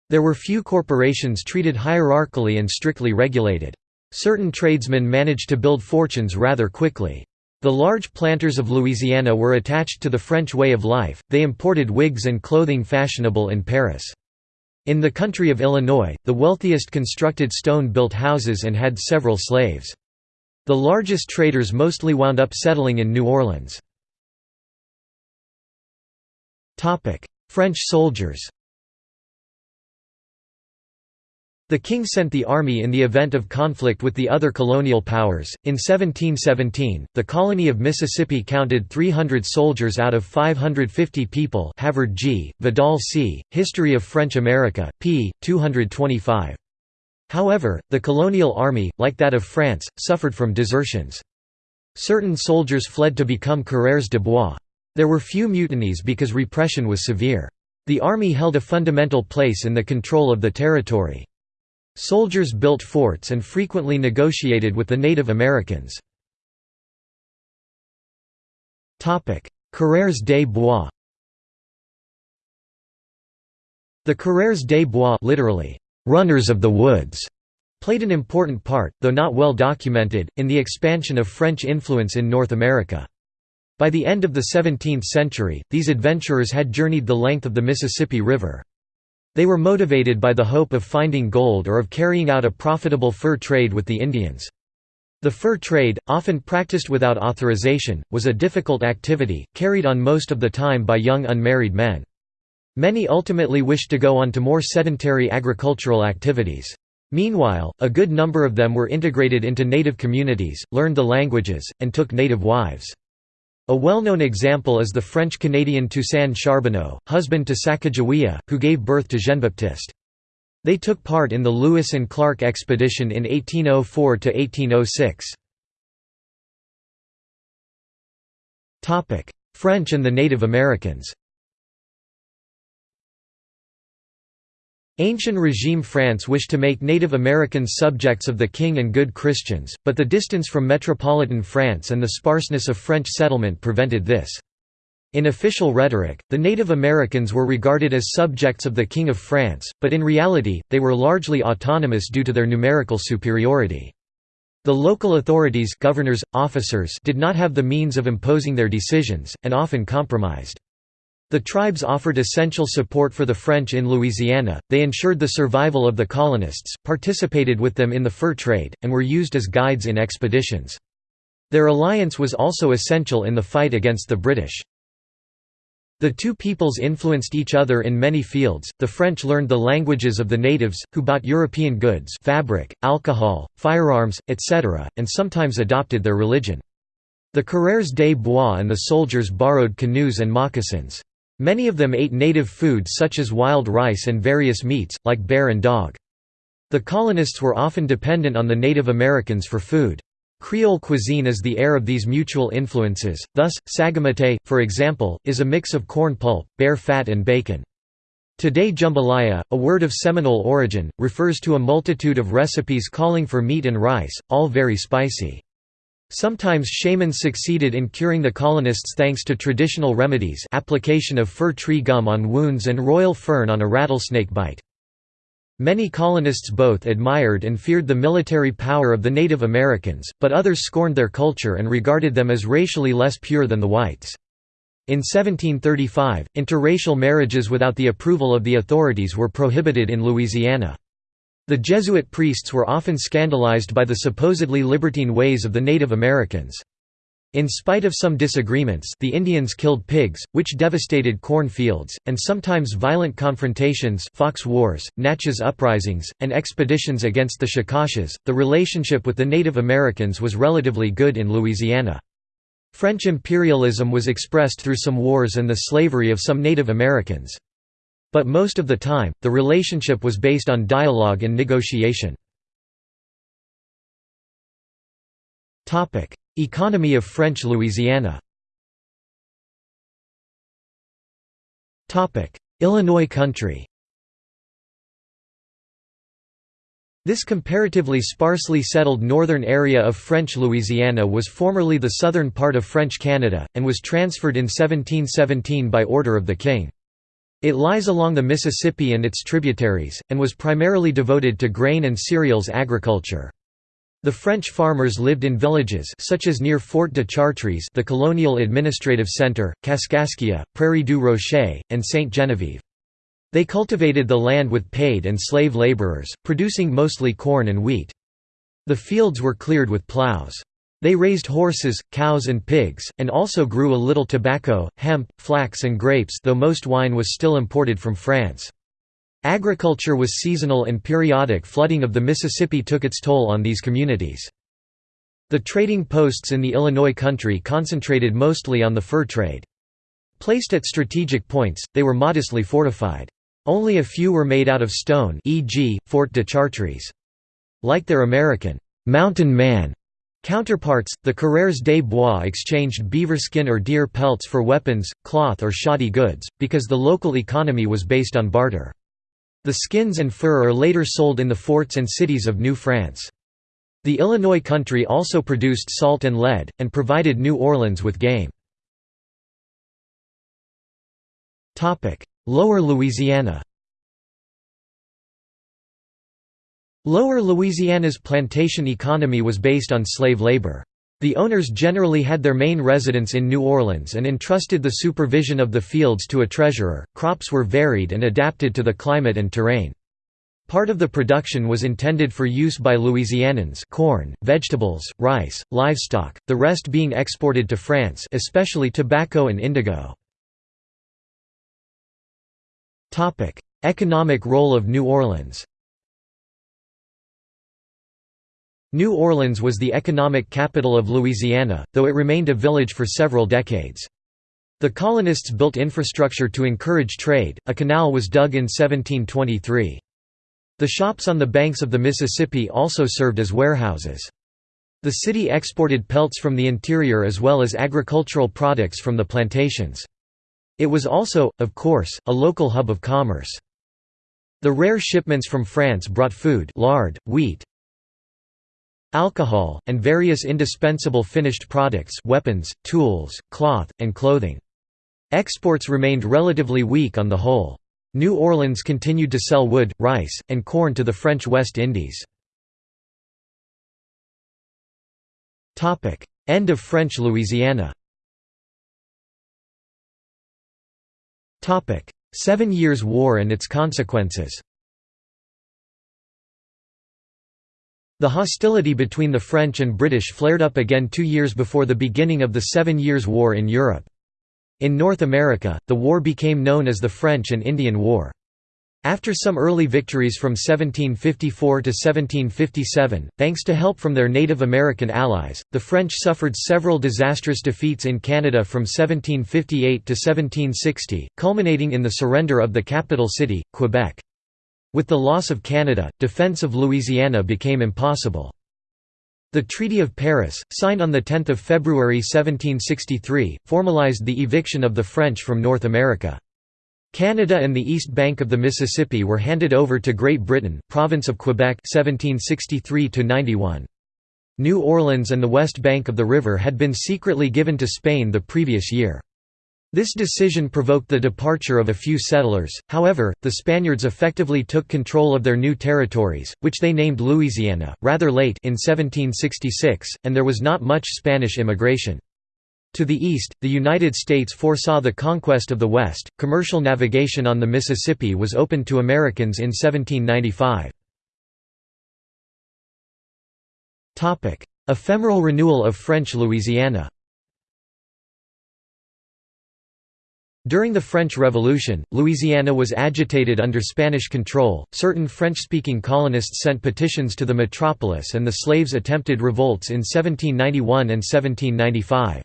There were few corporations treated hierarchically and strictly regulated. Certain tradesmen managed to build fortunes rather quickly. The large planters of Louisiana were attached to the French way of life, they imported wigs and clothing fashionable in Paris. In the country of Illinois, the wealthiest constructed stone-built houses and had several slaves. The largest traders mostly wound up settling in New Orleans. French soldiers The king sent the army in the event of conflict with the other colonial powers. In 1717, the colony of Mississippi counted 300 soldiers out of 550 people. Havard G. Vidal C. History of French America, p. 225. However, the colonial army, like that of France, suffered from desertions. Certain soldiers fled to become coureurs de bois. There were few mutinies because repression was severe. The army held a fundamental place in the control of the territory. Soldiers built forts and frequently negotiated with the Native Americans. Coureurs des Bois The Coureurs des Bois literally, runners of the woods, played an important part, though not well documented, in the expansion of French influence in North America. By the end of the 17th century, these adventurers had journeyed the length of the Mississippi River. They were motivated by the hope of finding gold or of carrying out a profitable fur trade with the Indians. The fur trade, often practiced without authorization, was a difficult activity, carried on most of the time by young unmarried men. Many ultimately wished to go on to more sedentary agricultural activities. Meanwhile, a good number of them were integrated into native communities, learned the languages, and took native wives. A well-known example is the French-Canadian Toussaint Charbonneau, husband to Sacagawea, who gave birth to Jean-Baptiste. They took part in the Lewis and Clark expedition in 1804–1806. French and the Native Americans Ancient regime France wished to make Native Americans subjects of the king and good Christians, but the distance from metropolitan France and the sparseness of French settlement prevented this. In official rhetoric, the Native Americans were regarded as subjects of the King of France, but in reality, they were largely autonomous due to their numerical superiority. The local authorities governors, officers did not have the means of imposing their decisions, and often compromised. The tribes offered essential support for the French in Louisiana, they ensured the survival of the colonists, participated with them in the fur trade, and were used as guides in expeditions. Their alliance was also essential in the fight against the British. The two peoples influenced each other in many fields. The French learned the languages of the natives, who bought European goods, fabric, alcohol, firearms, etc., and sometimes adopted their religion. The coureurs des bois and the soldiers borrowed canoes and moccasins. Many of them ate native foods such as wild rice and various meats, like bear and dog. The colonists were often dependent on the Native Americans for food. Creole cuisine is the heir of these mutual influences, thus, sagamité, for example, is a mix of corn pulp, bear fat and bacon. Today jambalaya, a word of Seminole origin, refers to a multitude of recipes calling for meat and rice, all very spicy. Sometimes shamans succeeded in curing the colonists thanks to traditional remedies application of fir tree gum on wounds and royal fern on a rattlesnake bite. Many colonists both admired and feared the military power of the Native Americans, but others scorned their culture and regarded them as racially less pure than the whites. In 1735, interracial marriages without the approval of the authorities were prohibited in Louisiana. The Jesuit priests were often scandalized by the supposedly libertine ways of the Native Americans. In spite of some disagreements the Indians killed pigs, which devastated corn fields, and sometimes violent confrontations Fox Wars, Natchez uprisings, and expeditions against the Chickasaws. The relationship with the Native Americans was relatively good in Louisiana. French imperialism was expressed through some wars and the slavery of some Native Americans. But most of the time, the relationship was based on dialogue and negotiation. Economy of French Louisiana Illinois country This comparatively sparsely settled northern area of French Louisiana was formerly the southern part of French Canada, and was transferred in 1717 by order of the king. It lies along the Mississippi and its tributaries, and was primarily devoted to grain and cereals agriculture. The French farmers lived in villages such as near Fort de Chartres the colonial administrative centre, Kaskaskia, Prairie du Rocher, and Sainte Genevieve. They cultivated the land with paid and slave laborers, producing mostly corn and wheat. The fields were cleared with plows. They raised horses, cows and pigs, and also grew a little tobacco, hemp, flax and grapes though most wine was still imported from France. Agriculture was seasonal and periodic flooding of the Mississippi took its toll on these communities. The trading posts in the Illinois country concentrated mostly on the fur trade. Placed at strategic points, they were modestly fortified. Only a few were made out of stone e.g., Fort de Chartres. Like their American «mountain man» counterparts, the coureurs des bois exchanged beaver skin or deer pelts for weapons, cloth or shoddy goods, because the local economy was based on barter. The skins and fur are later sold in the forts and cities of New France. The Illinois country also produced salt and lead, and provided New Orleans with game. Lower Louisiana Lower Louisiana's plantation economy was based on slave labor. The owners generally had their main residence in New Orleans and entrusted the supervision of the fields to a treasurer. Crops were varied and adapted to the climate and terrain. Part of the production was intended for use by Louisianans corn, vegetables, rice, livestock, the rest being exported to France especially tobacco and indigo. Economic role of New Orleans New Orleans was the economic capital of Louisiana, though it remained a village for several decades. The colonists built infrastructure to encourage trade, a canal was dug in 1723. The shops on the banks of the Mississippi also served as warehouses. The city exported pelts from the interior as well as agricultural products from the plantations. It was also, of course, a local hub of commerce. The rare shipments from France brought food lard, wheat, alcohol, and various indispensable finished products weapons, tools, cloth, and clothing. Exports remained relatively weak on the whole. New Orleans continued to sell wood, rice, and corn to the French West Indies. End of French Louisiana Seven Years' War and its consequences The hostility between the French and British flared up again two years before the beginning of the Seven Years' War in Europe. In North America, the war became known as the French and Indian War. After some early victories from 1754 to 1757, thanks to help from their Native American allies, the French suffered several disastrous defeats in Canada from 1758 to 1760, culminating in the surrender of the capital city, Quebec. With the loss of Canada, defence of Louisiana became impossible. The Treaty of Paris, signed on 10 February 1763, formalized the eviction of the French from North America. Canada and the east bank of the Mississippi were handed over to Great Britain province of Quebec 1763 -91. New Orleans and the west bank of the river had been secretly given to Spain the previous year. This decision provoked the departure of a few settlers, however, the Spaniards effectively took control of their new territories, which they named Louisiana, rather late in 1766, and there was not much Spanish immigration. To the east, the United States foresaw the conquest of the West. Commercial navigation on the Mississippi was opened to Americans in 1795. Ephemeral renewal of French Louisiana During the French Revolution, Louisiana was agitated under Spanish control. Certain French speaking colonists sent petitions to the metropolis, and the slaves attempted revolts in 1791 and 1795.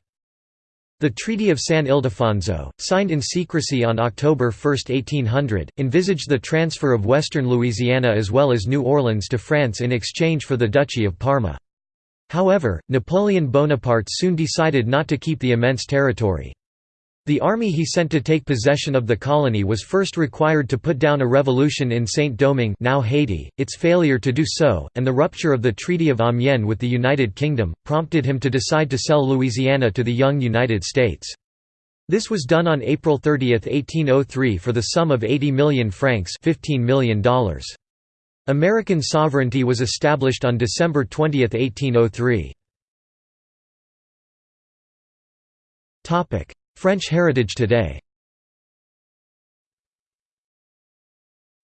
The Treaty of San Ildefonso, signed in secrecy on October 1, 1800, envisaged the transfer of western Louisiana as well as New Orleans to France in exchange for the Duchy of Parma. However, Napoleon Bonaparte soon decided not to keep the immense territory. The army he sent to take possession of the colony was first required to put down a revolution in Saint-Domingue now Haiti. Its failure to do so, and the rupture of the Treaty of Amiens with the United Kingdom, prompted him to decide to sell Louisiana to the young United States. This was done on April 30, 1803 for the sum of 80 million francs $15 million. American sovereignty was established on December 20, 1803. French heritage today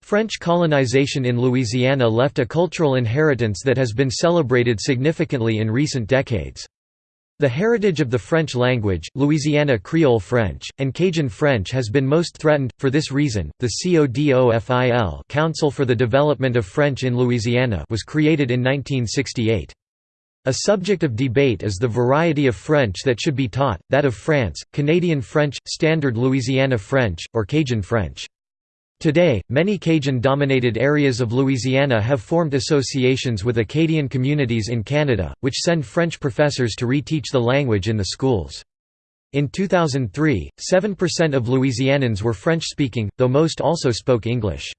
French colonization in Louisiana left a cultural inheritance that has been celebrated significantly in recent decades. The heritage of the French language, Louisiana Creole French, and Cajun French has been most threatened. For this reason, the CODOFIL Council for the Development of French in Louisiana was created in 1968. A subject of debate is the variety of French that should be taught, that of France, Canadian French, Standard Louisiana French, or Cajun French. Today, many Cajun-dominated areas of Louisiana have formed associations with Acadian communities in Canada, which send French professors to reteach the language in the schools. In 2003, 7% of Louisianans were French-speaking, though most also spoke English.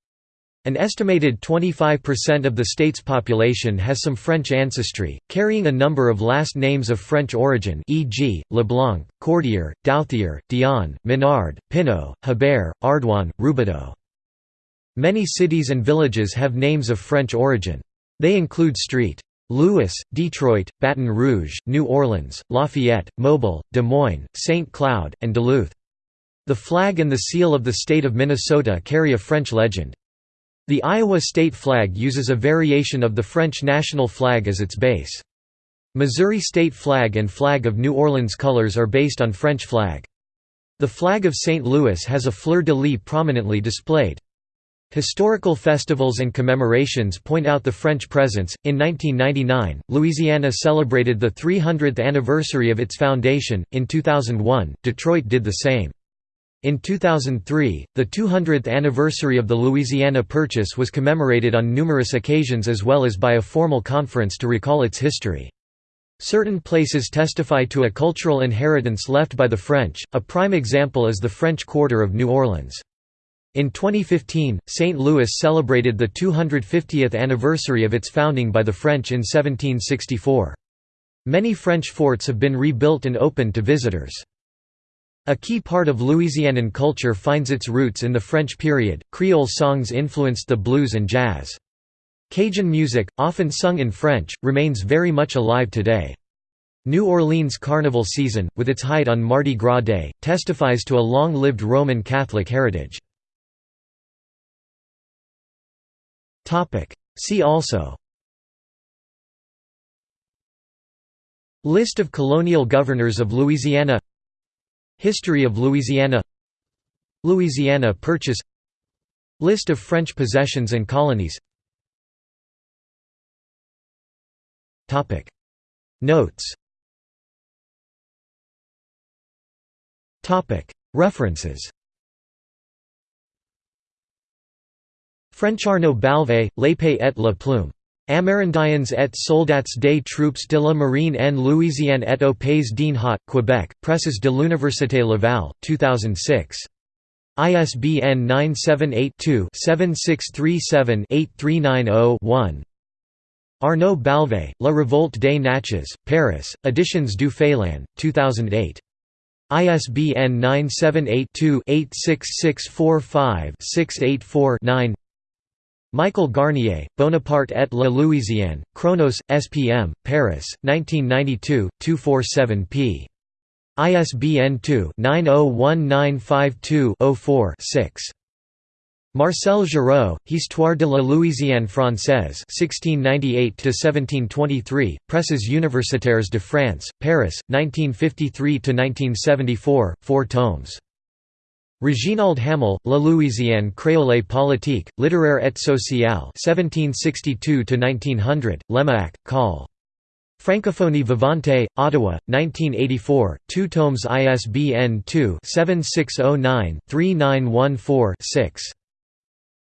An estimated 25% of the state's population has some French ancestry, carrying a number of last names of French origin e.g., Leblanc, Cordier, Douthier, Dion, Menard, Pinot, Hebert, Ardouin, Roubidoux. Many cities and villages have names of French origin. They include Street. Louis, Detroit, Baton Rouge, New Orleans, Lafayette, Mobile, Des Moines, St. Cloud, and Duluth. The flag and the seal of the state of Minnesota carry a French legend. The Iowa state flag uses a variation of the French national flag as its base. Missouri state flag and flag of New Orleans colors are based on French flag. The flag of St. Louis has a fleur-de-lis prominently displayed. Historical festivals and commemorations point out the French presence. In 1999, Louisiana celebrated the 300th anniversary of its foundation. In 2001, Detroit did the same. In 2003, the 200th anniversary of the Louisiana Purchase was commemorated on numerous occasions as well as by a formal conference to recall its history. Certain places testify to a cultural inheritance left by the French, a prime example is the French Quarter of New Orleans. In 2015, St. Louis celebrated the 250th anniversary of its founding by the French in 1764. Many French forts have been rebuilt and opened to visitors. A key part of Louisianan culture finds its roots in the French period. Creole songs influenced the blues and jazz. Cajun music, often sung in French, remains very much alive today. New Orleans Carnival season, with its height on Mardi Gras Day, testifies to a long-lived Roman Catholic heritage. See also List of colonial governors of Louisiana History of Louisiana Louisiana Purchase List of French possessions and colonies Notes References French Arnaud Balvay, L'Épée et la Plume. Amérindiens et soldats des troupes de la marine en Louisiane et au Pays d'en Haut, Quebec, Presses de l'Université Laval, 2006. ISBN 978-2-7637-8390-1. Arnaud Balvay, La Révolte des Natchez, Paris, Editions du Félin, 2008. ISBN 978-2-86645-684-9 Michael Garnier, Bonaparte et la Louisiane, Chronos, SPM, Paris, 1992, 247 p. ISBN 2-901952-04-6. Marcel Giraud, Histoire de la Louisiane française 1698–1723, Presses universitaires de France, Paris, 1953–1974, 4 tomes. Reginald Hamel, La Louisiane créole politique, littéraire et sociale 1762–1900, Lemac, Col. Francophonie Vivante, Ottawa, 1984, 2 tomes ISBN 2-7609-3914-6.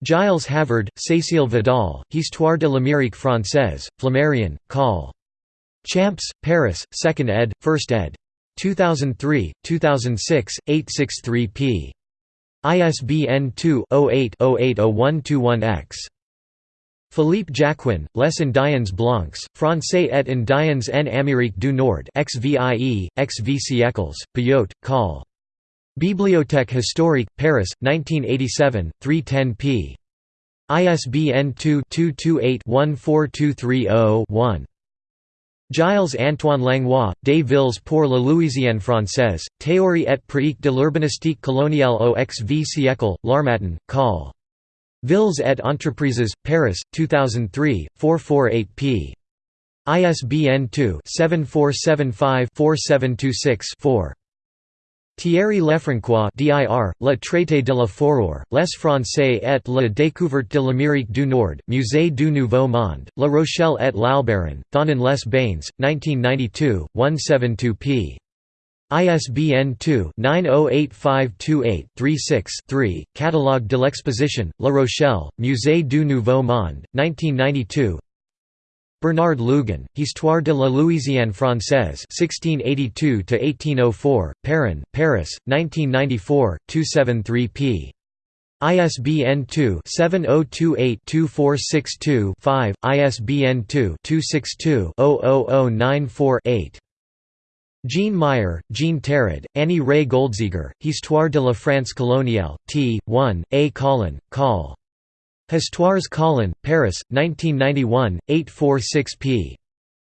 Gilles Havard, Cécile Vidal, Histoire de l'Amérique française, Flammarion, Col. Champs, Paris, 2nd ed., 1st ed. 2003, 2006, 863 p. ISBN 2-08-080121-X. Philippe Jacquin, Les Indiens Blancs, Français et Indiens en Amérique du Nord XVIE, XV siècles, Payot, Col. Bibliothèque historique, Paris, 1987, 310 p. ISBN 2 228 14230 1. Gilles-Antoine Langlois, Des Villes pour la Louisiane française, théorie et pratique de l'urbanistique coloniale au XV siècle, L'Harmattan, Col. Villes et Entreprises, Paris, 2003, 448 p. ISBN 2-7475-4726-4. Thierry Lefrancois dir, Le Traité de la Foreur, Les Français et la découverte de l'Amérique du Nord, Musée du Nouveau Monde, La Rochelle et l'Albaron, Thonon les Bains, 1992, 172 p. ISBN 2-908528-36-3, Catalogue de l'exposition, La Rochelle, Musée du Nouveau Monde, 1992 Bernard Lugan, Histoire de la Louisiane française 1682–1804, Perrin, Paris, 1994, 273 p. ISBN 2-7028-2462-5, ISBN 2-262-00094-8. Jean Meyer, Jean Tarrade, Annie Rey-Goldzeiguer, Histoire de la France coloniale, t. 1, A. Colin, Col. Histoires Colin, Paris, 1991, 846 p.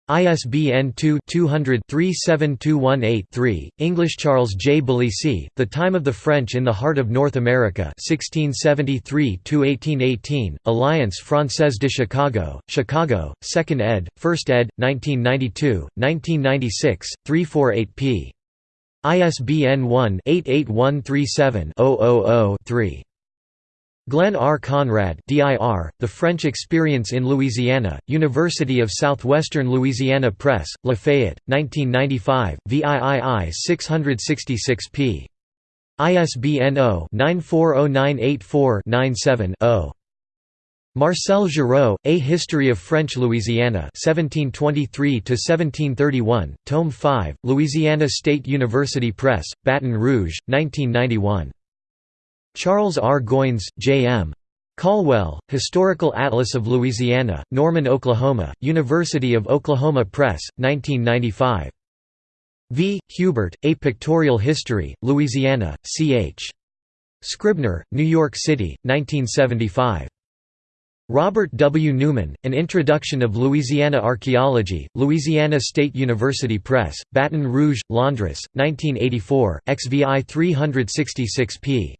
ISBN 2-200-37218-3, English Charles J. Balesi, The Time of the French in the Heart of North America 1673–1818, Alliance Française de Chicago, Chicago, 2nd ed., 1st ed., 1992, 1996, 348 p. ISBN 1-88137-000-3. Glenn R. Conrad DIR, The French Experience in Louisiana, University of Southwestern Louisiana Press, Lafayette, 1995, VIII 666 p. ISBN 0-940984-97-0. Marcel Giraud, A History of French Louisiana 1723–1731, Tome 5, Louisiana State University Press, Baton Rouge, 1991. Charles R. Goins, J.M. Caldwell, Historical Atlas of Louisiana, Norman, Oklahoma, University of Oklahoma Press, 1995. V. Huber, A Pictorial History, Louisiana, C.H. Scribner, New York City, 1975. Robert W. Newman, An Introduction of Louisiana Archaeology, Louisiana State University Press, Baton Rouge, Londres, 1984, XVI 366 p.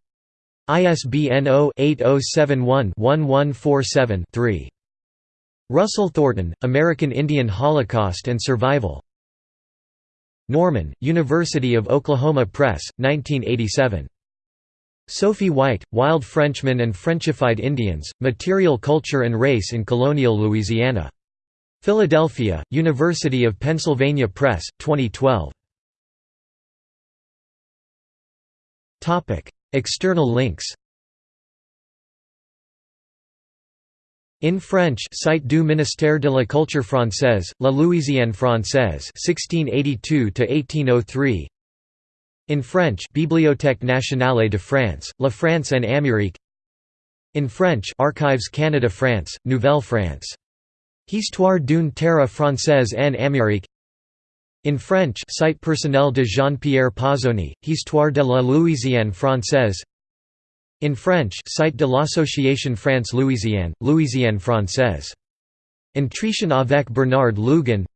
ISBN 0-8071-1147-3. Russell Thornton, American Indian Holocaust and Survival. Norman, University of Oklahoma Press, 1987. Sophie White, Wild Frenchmen and Frenchified Indians, Material Culture and Race in Colonial Louisiana. Philadelphia, University of Pennsylvania Press, 2012. External links In French Site du ministère de la Culture française, La Louisiane française 1682 to 1803. in French Bibliothèque nationale de France, La France en Amérique In French Archives Canada France, Nouvelle France. Histoire d'une terre française en Amérique In French Site personnel de Jean-Pierre Pazzoni, Histoire de la Louisiane française. In French Site de l'Association France-Louisiane, Louisiane française. Entretien avec Bernard Lugan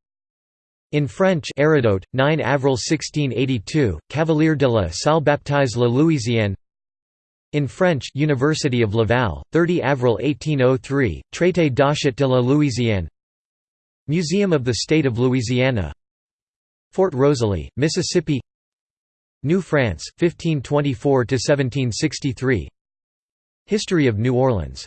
in French Hérodote, 9 avril 1682, Cavelier de la Salle baptise la Louisiane. In French University of Laval, 30 avril 1803, Traité d'achat de la Louisiane. Museum of the State of Louisiana Fort Rosalie, Mississippi New France, 1524–1763 History of New Orleans